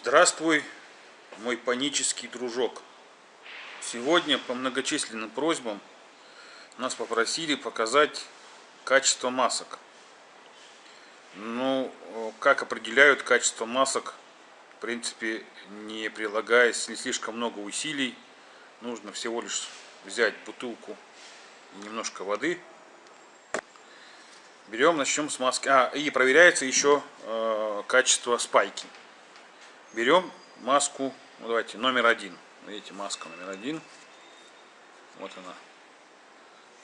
Здравствуй, мой панический дружок. Сегодня по многочисленным просьбам нас попросили показать качество масок. Ну, как определяют качество масок, в принципе, не прилагаясь не слишком много усилий. Нужно всего лишь взять бутылку и немножко воды. Берем, начнем с маски. А, и проверяется еще э, качество спайки берем маску, ну, давайте, номер один. Видите, маска номер один. Вот она.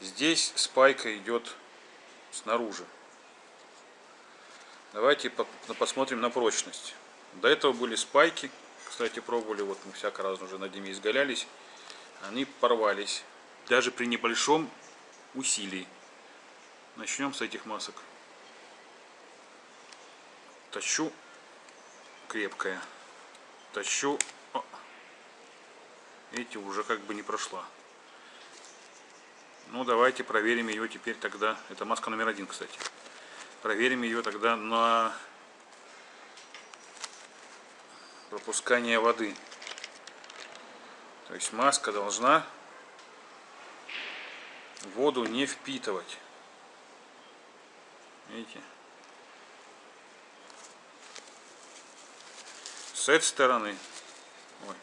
Здесь спайка идет снаружи. Давайте посмотрим на прочность. До этого были спайки, кстати, пробовали, вот мы всяко раз уже над ними изгалялись. Они порвались, даже при небольшом усилии. Начнем с этих масок. Тащу крепкая. Тащу. О. Видите, уже как бы не прошла. Ну, давайте проверим ее теперь тогда. Это маска номер один, кстати. Проверим ее тогда на пропускание воды. То есть маска должна воду не впитывать. Видите? С этой стороны. Ой.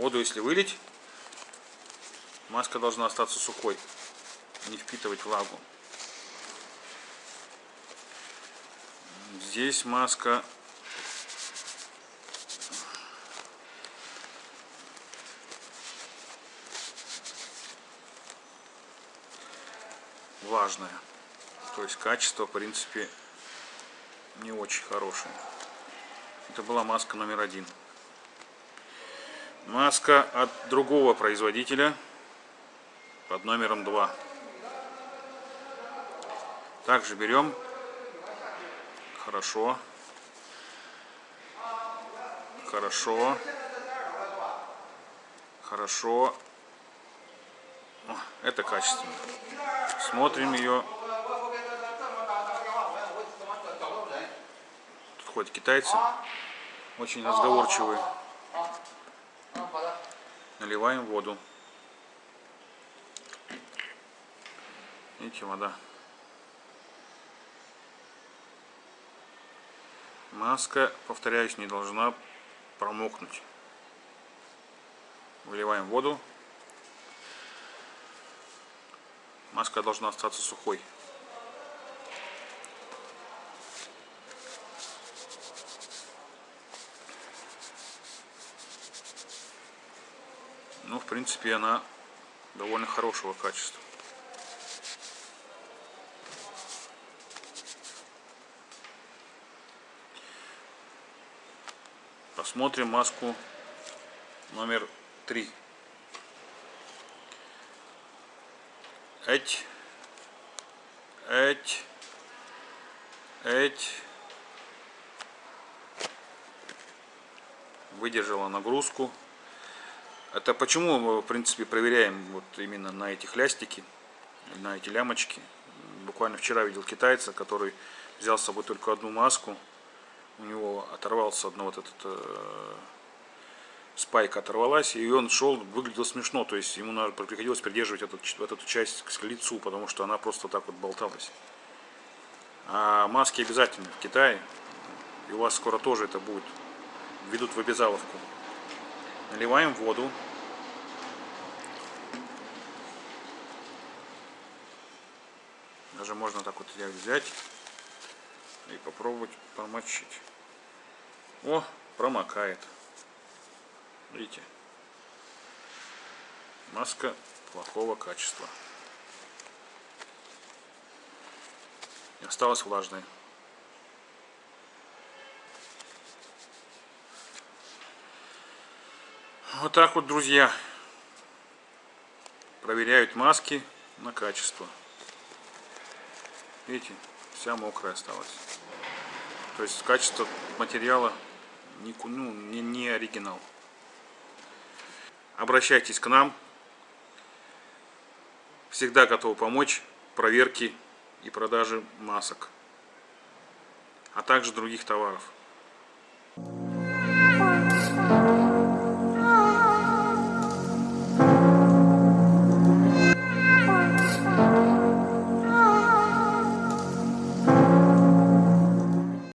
воду если вылить маска должна остаться сухой не впитывать влагу. Здесь маска влажная. То есть качество в принципе не очень хорошее это была маска номер один. Маска от другого производителя под номером 2. Также берем хорошо, хорошо, хорошо. О, это качественно. Смотрим ее ходят китайцы, очень разговорчивые. Наливаем воду. Видите, вода. Маска, повторяюсь, не должна промокнуть. Выливаем воду. Маска должна остаться сухой. Ну, в принципе, она довольно хорошего качества. Посмотрим маску номер три. Эть, эть, эть. Выдержала нагрузку. Это почему мы, в принципе, проверяем вот именно на этих лястики, на эти лямочки. Буквально вчера видел китайца, который взял с собой только одну маску. У него оторвался одно вот этот э, спайка оторвалась, и он шел, выглядел смешно, то есть ему надо, приходилось придерживать этот, эту часть к лицу, потому что она просто так вот болталась. А маски обязательно в Китае, и у вас скоро тоже это будет, ведут в обязаловку. Наливаем воду. Даже можно так вот взять и попробовать промочить. О, промокает. Видите? Маска плохого качества. Осталась влажной. Вот так вот, друзья, проверяют маски на качество. Видите, вся мокрая осталась. То есть качество материала не, ну, не, не оригинал. Обращайтесь к нам. Всегда готов помочь в проверке и продаже масок, а также других товаров.